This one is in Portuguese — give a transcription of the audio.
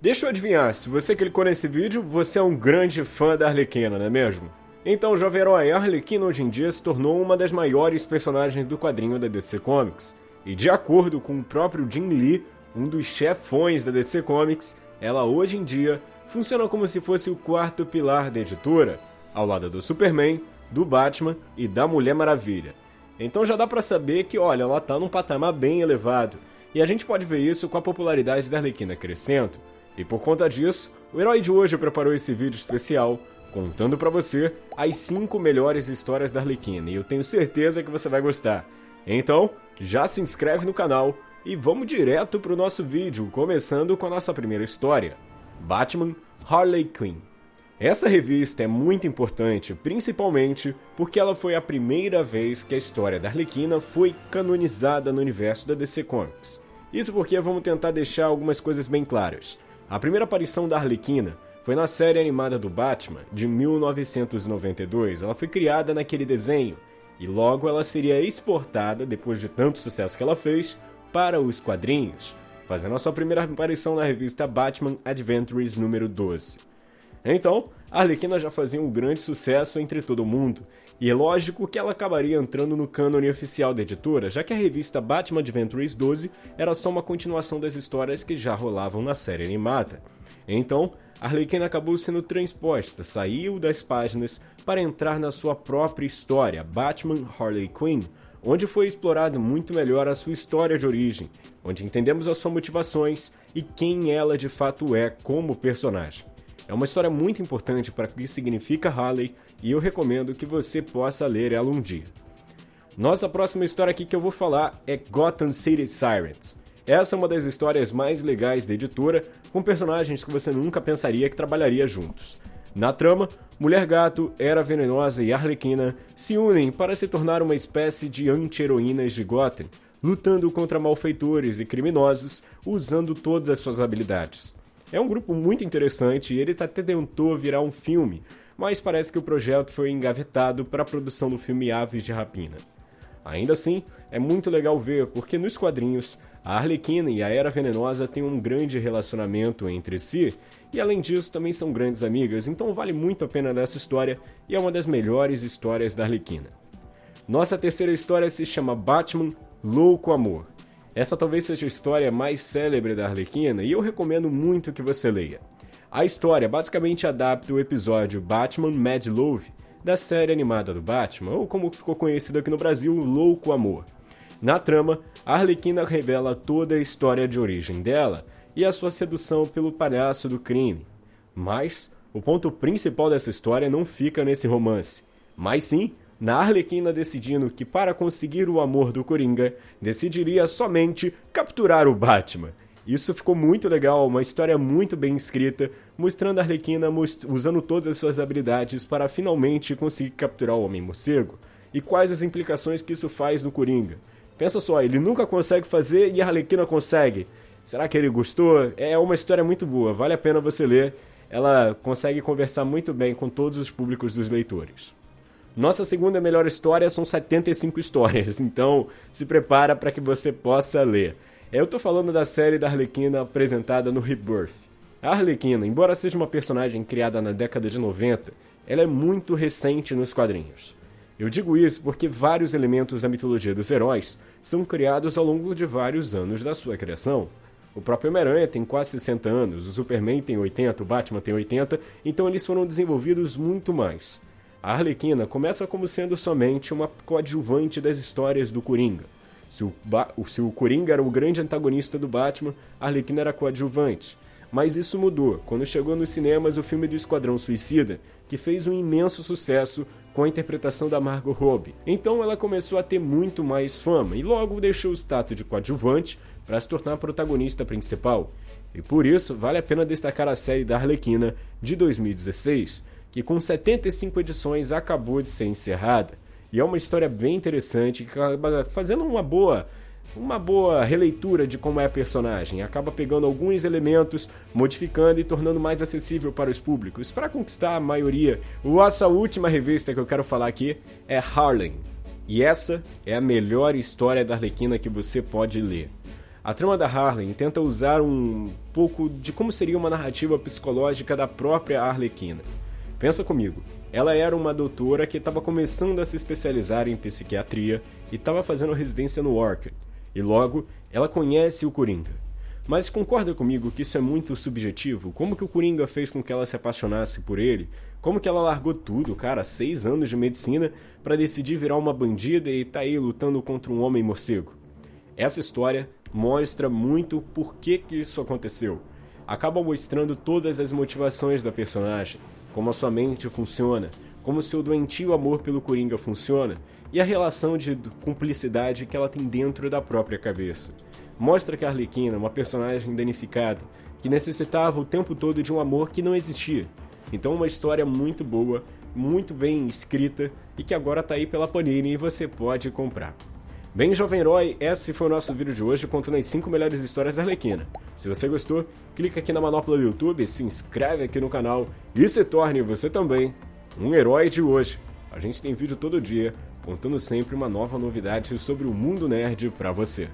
Deixa eu adivinhar, se você clicou nesse vídeo, você é um grande fã da Arlequina, não é mesmo? Então, jovem herói, a Arlequina hoje em dia se tornou uma das maiores personagens do quadrinho da DC Comics. E de acordo com o próprio Jim Lee, um dos chefões da DC Comics, ela hoje em dia funciona como se fosse o quarto pilar da editora, ao lado do Superman, do Batman e da Mulher Maravilha. Então já dá pra saber que, olha, ela tá num patamar bem elevado, e a gente pode ver isso com a popularidade da Arlequina crescendo, e por conta disso, o herói de hoje preparou esse vídeo especial contando para você as 5 melhores histórias da Arlequina, e eu tenho certeza que você vai gostar. Então, já se inscreve no canal e vamos direto pro nosso vídeo, começando com a nossa primeira história, Batman Harley Quinn. Essa revista é muito importante, principalmente porque ela foi a primeira vez que a história da Arlequina foi canonizada no universo da DC Comics. Isso porque vamos tentar deixar algumas coisas bem claras. A primeira aparição da Arlequina foi na série animada do Batman, de 1992. Ela foi criada naquele desenho, e logo ela seria exportada, depois de tanto sucesso que ela fez, para os quadrinhos, fazendo a sua primeira aparição na revista Batman Adventures número 12. Então, a Arlequina já fazia um grande sucesso entre todo mundo, e é lógico que ela acabaria entrando no cânone oficial da editora, já que a revista Batman Adventures 12 era só uma continuação das histórias que já rolavam na série animada. Então, Arlequina acabou sendo transposta, saiu das páginas para entrar na sua própria história, Batman Harley Quinn, onde foi explorado muito melhor a sua história de origem, onde entendemos as suas motivações e quem ela de fato é como personagem. É uma história muito importante para o que significa Harley e eu recomendo que você possa ler ela um dia. Nossa próxima história aqui que eu vou falar é Gotham City Sirens. Essa é uma das histórias mais legais da editora, com personagens que você nunca pensaria que trabalharia juntos. Na trama, Mulher Gato, Era Venenosa e Arlequina se unem para se tornar uma espécie de anti-heroínas de Gotham, lutando contra malfeitores e criminosos usando todas as suas habilidades. É um grupo muito interessante e ele até tentou virar um filme, mas parece que o projeto foi engavetado para a produção do filme Aves de Rapina. Ainda assim, é muito legal ver, porque nos quadrinhos, a Arlequina e a Era Venenosa têm um grande relacionamento entre si, e além disso também são grandes amigas, então vale muito a pena dessa história e é uma das melhores histórias da Arlequina. Nossa terceira história se chama Batman Louco Amor. Essa talvez seja a história mais célebre da Arlequina e eu recomendo muito que você leia. A história basicamente adapta o episódio Batman Mad Love da série animada do Batman, ou como ficou conhecido aqui no Brasil, Louco Amor. Na trama, a Arlequina revela toda a história de origem dela e a sua sedução pelo palhaço do crime. Mas o ponto principal dessa história não fica nesse romance, mas sim na Arlequina decidindo que para conseguir o amor do Coringa, decidiria somente capturar o Batman. Isso ficou muito legal, uma história muito bem escrita, mostrando a Arlequina usando todas as suas habilidades para finalmente conseguir capturar o Homem-Morcego. E quais as implicações que isso faz no Coringa. Pensa só, ele nunca consegue fazer e a Arlequina consegue. Será que ele gostou? É uma história muito boa, vale a pena você ler. Ela consegue conversar muito bem com todos os públicos dos leitores. Nossa segunda melhor história são 75 histórias, então se prepara para que você possa ler. Eu estou falando da série da Arlequina apresentada no Rebirth. A Arlequina, embora seja uma personagem criada na década de 90, ela é muito recente nos quadrinhos. Eu digo isso porque vários elementos da mitologia dos heróis são criados ao longo de vários anos da sua criação. O próprio Homem-Aranha tem quase 60 anos, o Superman tem 80, o Batman tem 80, então eles foram desenvolvidos muito mais. A Arlequina começa como sendo somente uma coadjuvante das histórias do Coringa. Se o, ba se o Coringa era o grande antagonista do Batman, a Arlequina era coadjuvante. Mas isso mudou quando chegou nos cinemas o filme do Esquadrão Suicida, que fez um imenso sucesso com a interpretação da Margot Robbie. Então ela começou a ter muito mais fama e logo deixou o status de coadjuvante para se tornar a protagonista principal. E por isso vale a pena destacar a série da Arlequina de 2016, que com 75 edições acabou de ser encerrada. E é uma história bem interessante que acaba fazendo uma boa uma boa releitura de como é a personagem, acaba pegando alguns elementos, modificando e tornando mais acessível para os públicos, para conquistar a maioria. Nossa última revista que eu quero falar aqui é Harlem, e essa é a melhor história da Arlequina que você pode ler. A trama da Harley tenta usar um pouco de como seria uma narrativa psicológica da própria Arlequina. Pensa comigo, ela era uma doutora que estava começando a se especializar em psiquiatria e estava fazendo residência no Orchid, e logo ela conhece o Coringa. Mas concorda comigo que isso é muito subjetivo? Como que o Coringa fez com que ela se apaixonasse por ele? Como que ela largou tudo, cara, seis anos de medicina, para decidir virar uma bandida e tá aí lutando contra um homem morcego? Essa história mostra muito por que, que isso aconteceu. Acaba mostrando todas as motivações da personagem, como a sua mente funciona, como seu doentio amor pelo Coringa funciona e a relação de cumplicidade que ela tem dentro da própria cabeça. Mostra que a Arlequina uma personagem danificada, que necessitava o tempo todo de um amor que não existia. Então uma história muito boa, muito bem escrita e que agora está aí pela Panini e você pode comprar. Bem, jovem herói, esse foi o nosso vídeo de hoje contando as 5 melhores histórias da Arlequina. Se você gostou, clica aqui na manopla do YouTube, se inscreve aqui no canal e se torne você também um herói de hoje. A gente tem vídeo todo dia, contando sempre uma nova novidade sobre o mundo nerd pra você.